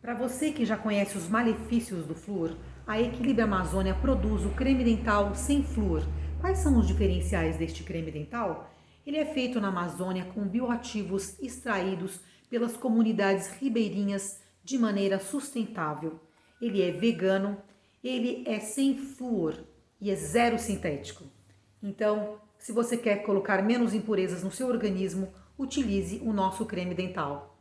Para você que já conhece os malefícios do flúor, a Equilíbrio Amazônia produz o creme dental sem flúor. Quais são os diferenciais deste creme dental? Ele é feito na Amazônia com bioativos extraídos pelas comunidades ribeirinhas de maneira sustentável. Ele é vegano, ele é sem flúor e é zero sintético. Então, se você quer colocar menos impurezas no seu organismo, utilize o nosso creme dental.